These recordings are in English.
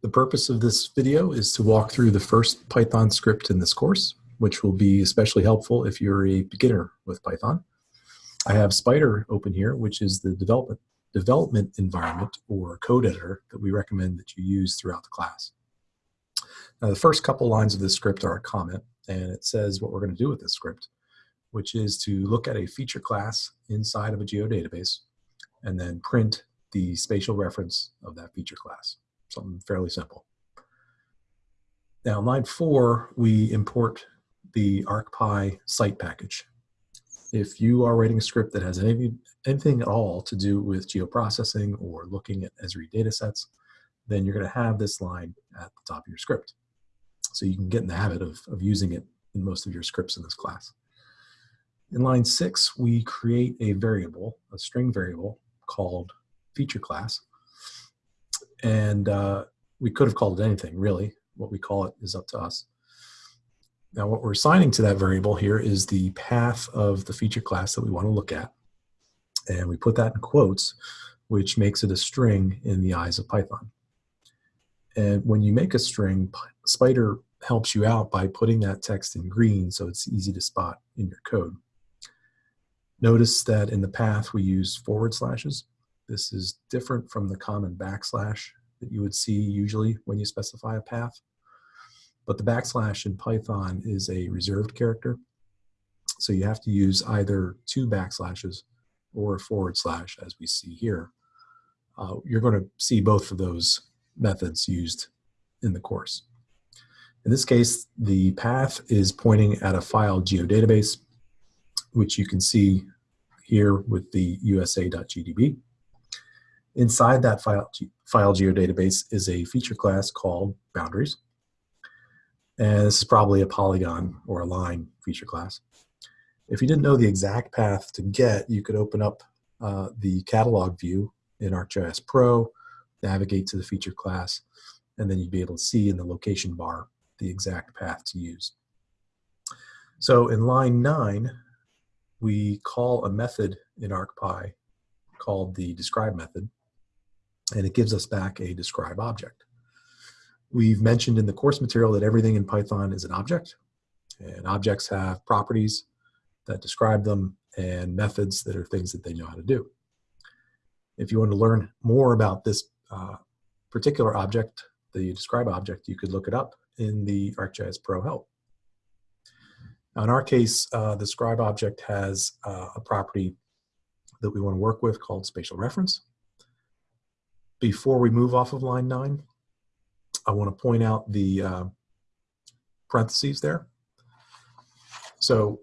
The purpose of this video is to walk through the first Python script in this course, which will be especially helpful if you're a beginner with Python. I have Spyder open here, which is the development, development environment or code editor that we recommend that you use throughout the class. Now, the first couple lines of this script are a comment, and it says what we're going to do with this script, which is to look at a feature class inside of a geodatabase and then print the spatial reference of that feature class something fairly simple. Now, line four, we import the ArcPy site package. If you are writing a script that has any, anything at all to do with geoprocessing or looking at Esri datasets, then you're going to have this line at the top of your script. So you can get in the habit of, of using it in most of your scripts in this class. In line six, we create a variable, a string variable called feature class, and uh, we could have called it anything, really. What we call it is up to us. Now, what we're assigning to that variable here is the path of the feature class that we want to look at. And we put that in quotes, which makes it a string in the eyes of Python. And when you make a string, Spyder helps you out by putting that text in green so it's easy to spot in your code. Notice that in the path we use forward slashes this is different from the common backslash that you would see usually when you specify a path. But the backslash in Python is a reserved character. So you have to use either two backslashes or a forward slash as we see here. Uh, you're going to see both of those methods used in the course. In this case, the path is pointing at a file geodatabase, which you can see here with the usa.gdb. Inside that file, file geodatabase is a feature class called boundaries. And this is probably a polygon or a line feature class. If you didn't know the exact path to get, you could open up uh, the catalog view in ArcGIS Pro, navigate to the feature class, and then you'd be able to see in the location bar the exact path to use. So in line nine, we call a method in ArcPy called the describe method and it gives us back a describe object. We've mentioned in the course material that everything in Python is an object, and objects have properties that describe them and methods that are things that they know how to do. If you want to learn more about this uh, particular object, the describe object, you could look it up in the ArcGIS Pro help. Now in our case, uh, the describe object has uh, a property that we want to work with called spatial reference before we move off of line nine, I want to point out the uh, parentheses there. So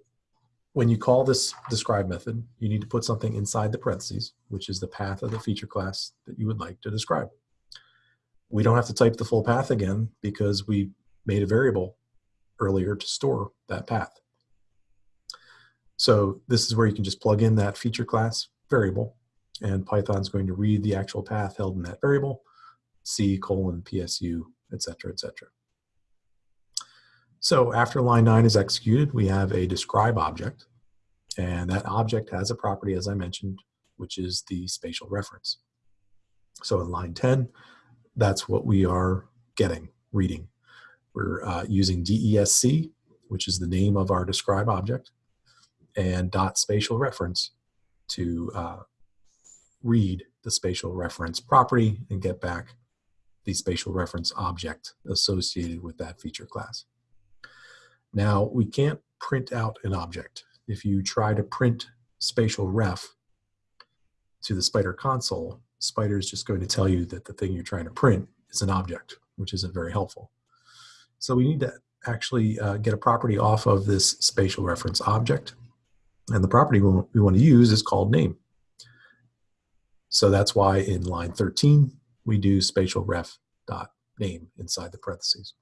when you call this describe method, you need to put something inside the parentheses, which is the path of the feature class that you would like to describe. We don't have to type the full path again because we made a variable earlier to store that path. So this is where you can just plug in that feature class variable and Python's going to read the actual path held in that variable, C colon PSU, etc., etc. So after line 9 is executed, we have a describe object, and that object has a property, as I mentioned, which is the spatial reference. So in line 10, that's what we are getting, reading. We're uh, using DESC, which is the name of our describe object, and dot spatial reference to uh, read the spatial reference property and get back the spatial reference object associated with that feature class. Now, we can't print out an object. If you try to print spatial ref to the Spyder console, Spyder is just going to tell you that the thing you're trying to print is an object, which isn't very helpful. So we need to actually uh, get a property off of this spatial reference object. And the property we want to use is called name. So that's why in line 13, we do spatial ref dot name inside the parentheses.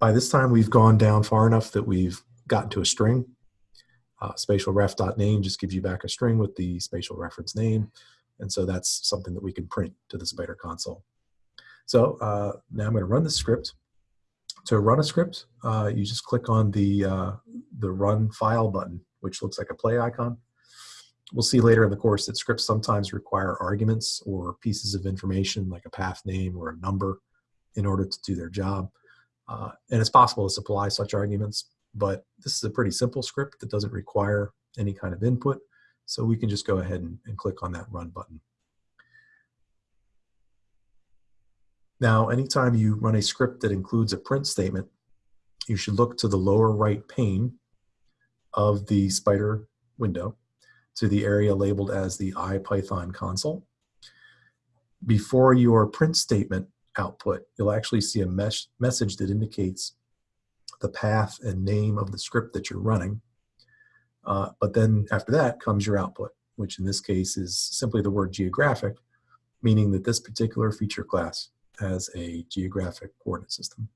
By this time, we've gone down far enough that we've gotten to a string. Uh, spatial ref dot name just gives you back a string with the spatial reference name. And so that's something that we can print to the Spyder console. So uh, now I'm going to run the script. To run a script, uh, you just click on the, uh, the run file button, which looks like a play icon we'll see later in the course that scripts sometimes require arguments or pieces of information like a path name or a number in order to do their job. Uh, and it's possible to supply such arguments, but this is a pretty simple script that doesn't require any kind of input. So we can just go ahead and, and click on that run button. Now, anytime you run a script that includes a print statement, you should look to the lower right pane of the Spyder window to the area labeled as the IPython console. Before your print statement output, you'll actually see a mes message that indicates the path and name of the script that you're running. Uh, but then after that comes your output, which in this case is simply the word geographic, meaning that this particular feature class has a geographic coordinate system.